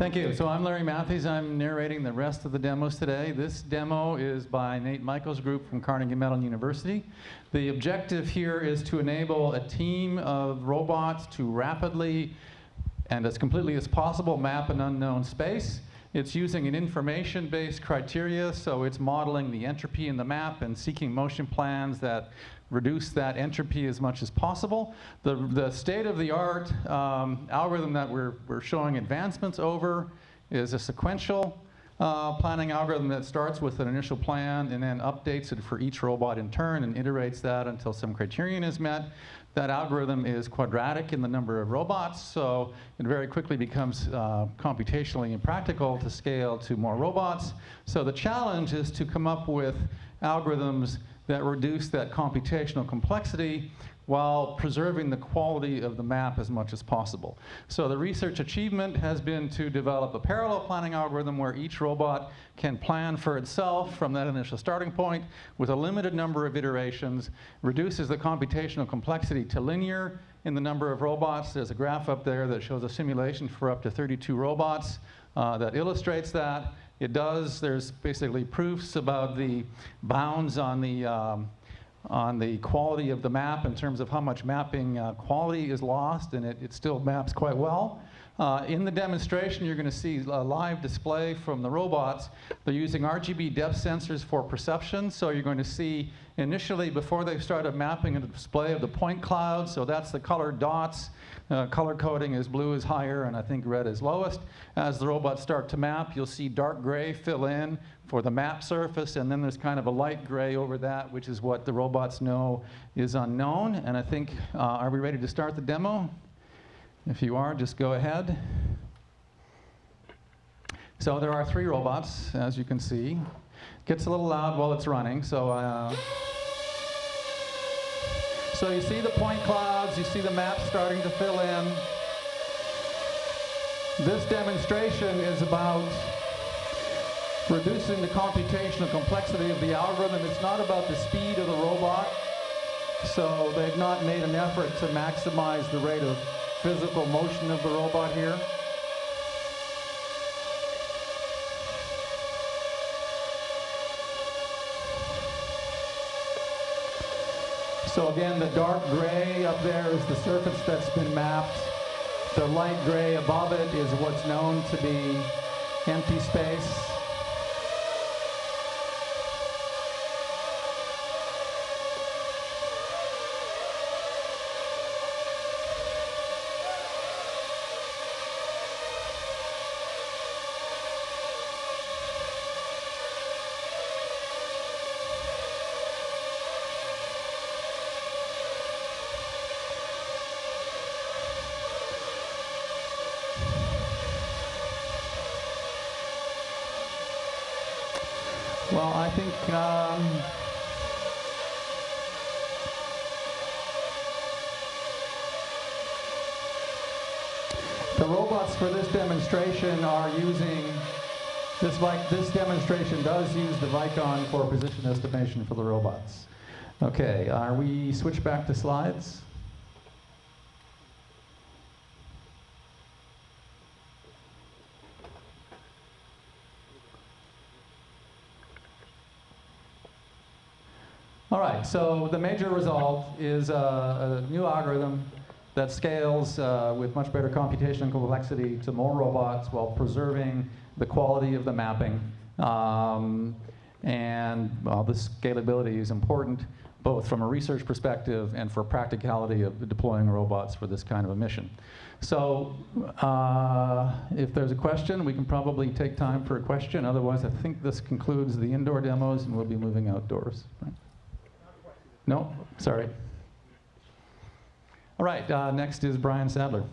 Thank you. So I'm Larry Matthies. I'm narrating the rest of the demos today. This demo is by Nate Michael's Group from Carnegie Mellon University. The objective here is to enable a team of robots to rapidly and as completely as possible map an unknown space. It's using an information-based criteria, so it's modeling the entropy in the map and seeking motion plans that reduce that entropy as much as possible. The, the state-of-the-art um, algorithm that we're, we're showing advancements over is a sequential uh, planning algorithm that starts with an initial plan and then updates it for each robot in turn and iterates that until some criterion is met. That algorithm is quadratic in the number of robots, so it very quickly becomes uh, computationally impractical to scale to more robots. So the challenge is to come up with algorithms that reduce that computational complexity while preserving the quality of the map as much as possible. So the research achievement has been to develop a parallel planning algorithm where each robot can plan for itself from that initial starting point with a limited number of iterations, reduces the computational complexity to linear in the number of robots. There's a graph up there that shows a simulation for up to 32 robots uh, that illustrates that. It does, there's basically proofs about the bounds on the um, on the quality of the map in terms of how much mapping uh, quality is lost, and it, it still maps quite well. Uh, in the demonstration, you're going to see a live display from the robots. They're using RGB depth sensors for perception, so you're going to see initially, before they started mapping, a display of the point clouds, so that's the colored dots. Uh, color coding is blue is higher, and I think red is lowest. As the robots start to map, you'll see dark gray fill in for the map surface, and then there's kind of a light gray over that, which is what the robots know is unknown. And I think, uh, are we ready to start the demo? If you are, just go ahead. So there are three robots, as you can see. Gets a little loud while it's running, so uh, so you see the point clouds, you see the map starting to fill in. This demonstration is about reducing the computational complexity of the algorithm. It's not about the speed of the robot. So they've not made an effort to maximize the rate of physical motion of the robot here. So again, the dark gray up there is the surface that's been mapped. The light gray above it is what's known to be empty space. Well, I think um, the robots for this demonstration are using this like this demonstration does use the Vicon for position estimation for the robots. Okay, are we switch back to slides? All right, so the major result is a, a new algorithm that scales uh, with much better computational complexity to more robots while preserving the quality of the mapping. Um, and well, the scalability is important both from a research perspective and for practicality of deploying robots for this kind of a mission. So uh, if there's a question, we can probably take time for a question. Otherwise, I think this concludes the indoor demos and we'll be moving outdoors. Right? No? Sorry. All right, uh, next is Brian Sadler.